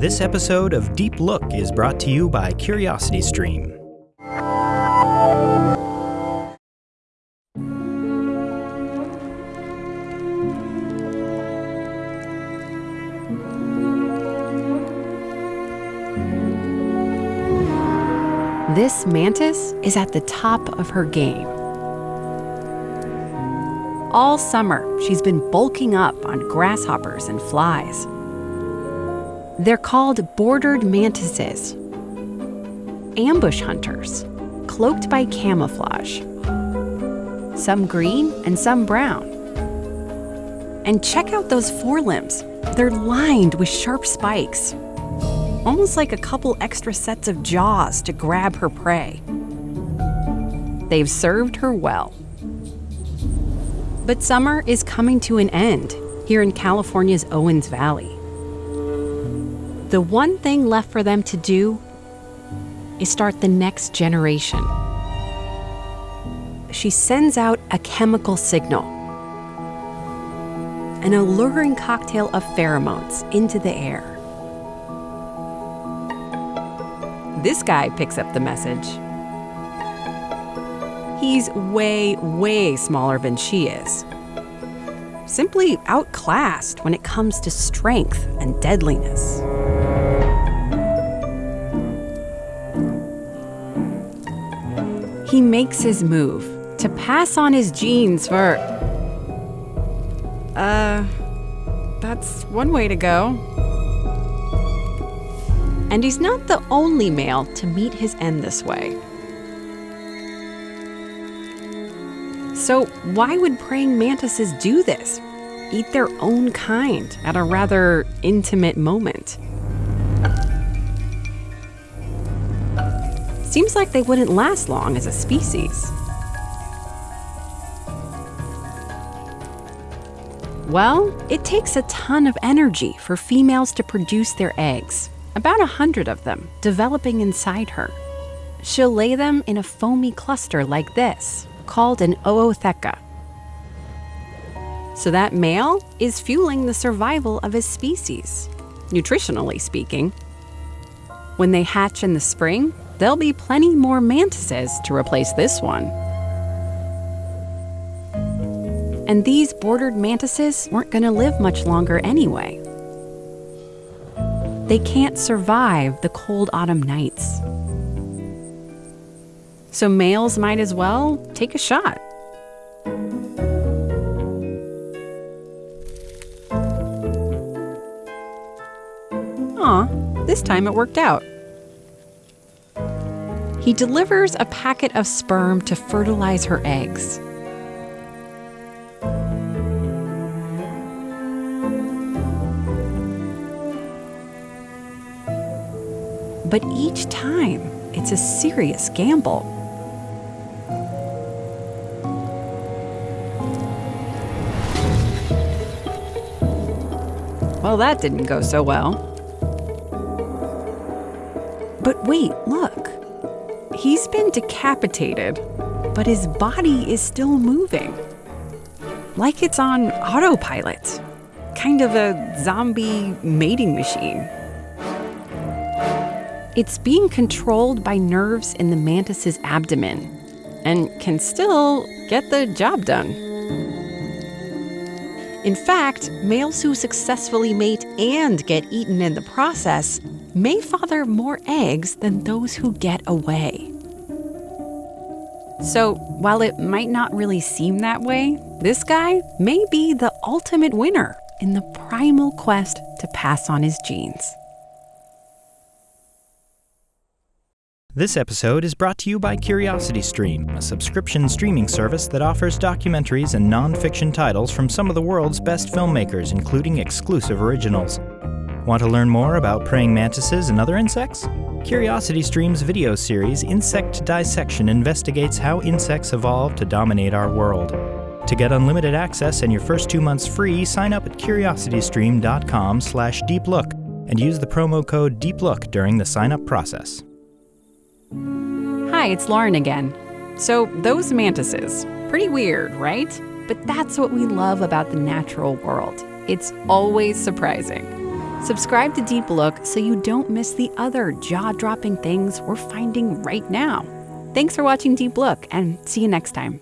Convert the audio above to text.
This episode of Deep Look is brought to you by CuriosityStream. This mantis is at the top of her game. All summer, she's been bulking up on grasshoppers and flies. They're called bordered mantises, ambush hunters, cloaked by camouflage. Some green and some brown. And check out those forelimbs. They're lined with sharp spikes almost like a couple extra sets of jaws to grab her prey. They've served her well. But summer is coming to an end here in California's Owens Valley. The one thing left for them to do is start the next generation. She sends out a chemical signal, an alluring cocktail of pheromones into the air. This guy picks up the message. He's way, way smaller than she is. Simply outclassed when it comes to strength and deadliness. He makes his move to pass on his genes for. Uh, that's one way to go. And he's not the only male to meet his end this way. So, why would praying mantises do this? Eat their own kind at a rather intimate moment. Seems like they wouldn't last long as a species. Well, it takes a ton of energy for females to produce their eggs about a hundred of them, developing inside her. She'll lay them in a foamy cluster like this, called an ootheca. So that male is fueling the survival of his species, nutritionally speaking. When they hatch in the spring, there'll be plenty more mantises to replace this one. And these bordered mantises weren't going to live much longer anyway they can't survive the cold autumn nights. So males might as well take a shot. Aw, this time it worked out. He delivers a packet of sperm to fertilize her eggs. But each time, it's a serious gamble. Well, that didn't go so well. But wait, look. He's been decapitated, but his body is still moving. Like it's on autopilot. Kind of a zombie mating machine. It's being controlled by nerves in the mantis's abdomen and can still get the job done. In fact, males who successfully mate and get eaten in the process may father more eggs than those who get away. So, while it might not really seem that way, this guy may be the ultimate winner in the primal quest to pass on his genes. This episode is brought to you by CuriosityStream, a subscription streaming service that offers documentaries and non-fiction titles from some of the world's best filmmakers, including exclusive originals. Want to learn more about praying mantises and other insects? CuriosityStream's video series Insect Dissection investigates how insects evolved to dominate our world. To get unlimited access and your first two months free, sign up at curiositystream.com/deeplook and use the promo code DEEPLOOK during the sign-up process. Hi, it's Lauren again. So, those mantises, pretty weird, right? But that's what we love about the natural world. It's always surprising. Subscribe to Deep Look so you don't miss the other jaw dropping things we're finding right now. Thanks for watching Deep Look and see you next time.